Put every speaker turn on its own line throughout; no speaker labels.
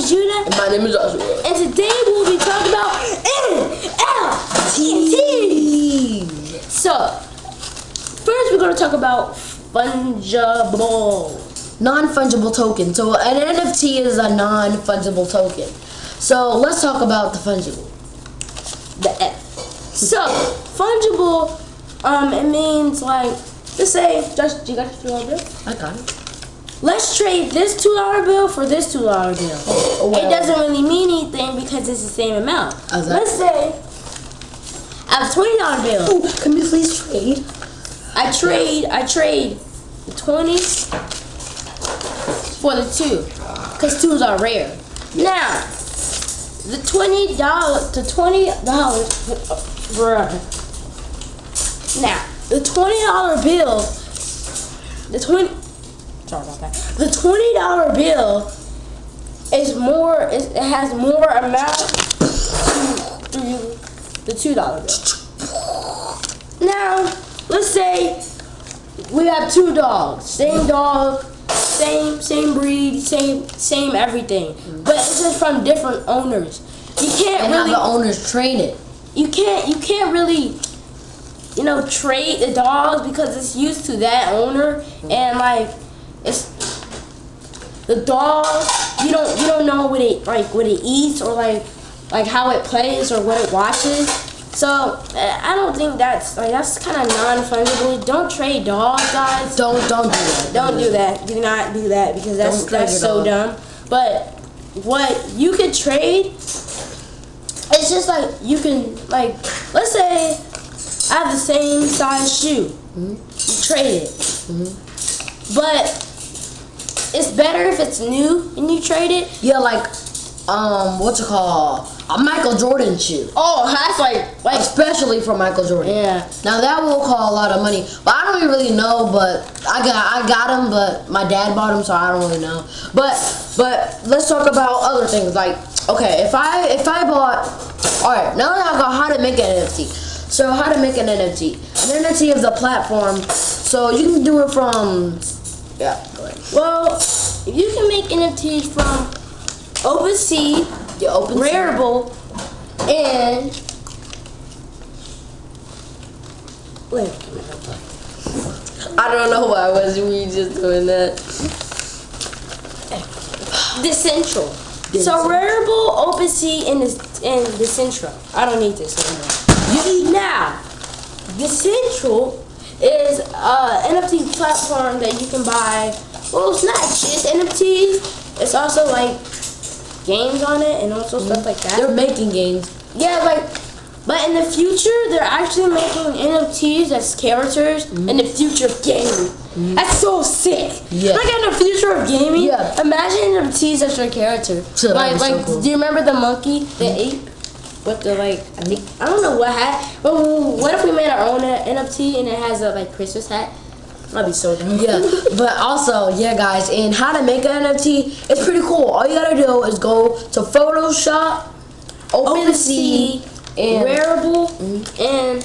is Judah.
And my name is Joshua.
And today we'll be talking about NFT. So, first we're going to talk about fungible.
Non-fungible token. So an NFT is a non-fungible token. So let's talk about the fungible.
The F. So, fungible, um, it means like, let's say, just you got your bill?
I got it.
Let's trade this two dollar bill for this two dollar bill.
Oh, well.
It doesn't really mean anything because it's the same amount.
That?
Let's say I have a twenty dollar bill.
Ooh, can we please trade?
I trade I trade the twenties for the two, cause twos are rare. Now the twenty dollars the twenty dollars bruh. Now the twenty dollar bill the twenty sorry about that the twenty dollar bill is more is, it has more amount to, the two dollar bill. Now let's say we have two dogs, same dog, same same breed, same same everything, mm-hmm. but it's just from different owners. You can't
And
really
the owners train it.
you can't you can't really you know trade the dogs because it's used to that owner mm-hmm. and like it's the dog you don't you don't know what it like what it eats or like like how it plays or what it watches so I don't think that's like that's kind of non-fungible. Don't trade dogs, guys.
Don't don't do that.
Don't do that. Do not do that because that's that's so
dog.
dumb. But what you could trade, it's just like you can like let's say I have the same size shoe.
Mm-hmm.
You trade it, but it's better if it's new and you trade it.
Yeah, like um, what's it called? A Michael Jordan shoe.
Oh, that's like like
Especially for Michael Jordan.
yeah.
Now that will call a lot of money, but I don't really know. But I got I got them, but my dad bought them, so I don't really know. But but let's talk about other things. Like okay, if I if I bought, all right, now that I got how to make an NFT. So how to make an NFT? An NFT is a platform, so you can do it from yeah. Go ahead.
Well, you can make NFTs from OpenSea,
You open
Rarible, and wait.
I don't know why was we just doing that.
Decentral. So Rarible, OpenSea, and this and Decentral. I don't need this anymore. You now, Decentral is uh, a NFT platform that you can buy. Well, it's not just NFTs. It's also like games on it and also stuff like that.
They're making games.
Yeah, like, but in the future, they're actually making NFTs as characters mm-hmm. in the future of gaming. Mm-hmm. That's so sick.
Yeah.
Like in the future of gaming.
Yeah.
Imagine NFTs as your character.
So that'd
like,
so cool.
do you remember the monkey, the mm-hmm. ape? With the like, I think I don't know what hat. But what if we made our own NFT and it has a like Christmas hat? That'd be so dumb.
Yeah, but also, yeah, guys, and how to make an NFT, it's pretty cool. All you gotta do is go to Photoshop, OpenSea, and
Rarible mm-hmm. and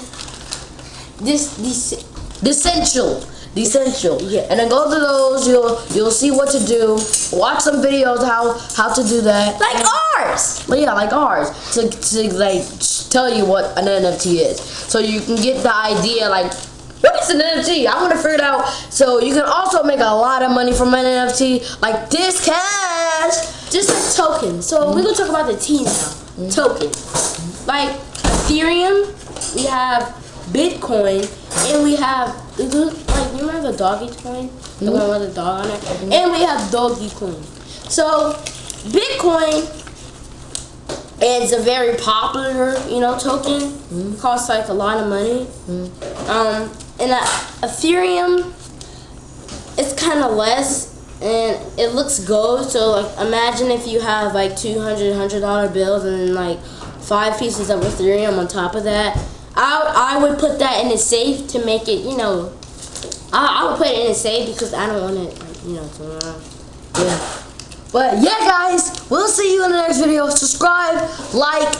this this
Decentral. Decentral.
Yeah.
And then go to those. You'll you'll see what to do. Watch some videos how how to do that.
like oh, ours.
But yeah, like ours to to like tell you what an NFT is, so you can get the idea like. What is an NFT? I want to figure it out. So you can also make a lot of money from an NFT, like this cash.
just a token. So we're gonna talk about the T now. Token. Like Ethereum, we have Bitcoin, and we have like you remember the doggy coin, the one with the dog on it, mm-hmm. and we have Doggy Coin. So Bitcoin is a very popular, you know, token. Costs like a lot of money. Um, and uh, Ethereum it's kind of less and it looks gold so like imagine if you have like 200 100 dollar bills and then like five pieces of ethereum on top of that i, I would put that in a safe to make it you know I, I would put it in a safe because i don't want it like, you know to uh,
Yeah. But yeah, guys, we'll see you in the next video. Subscribe, like,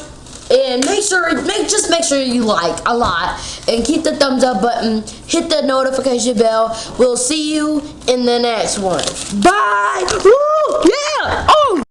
and make sure make just make sure you like a lot and keep the thumbs up button. Hit the notification bell. We'll see you in the next one. Bye. Woo! Oh!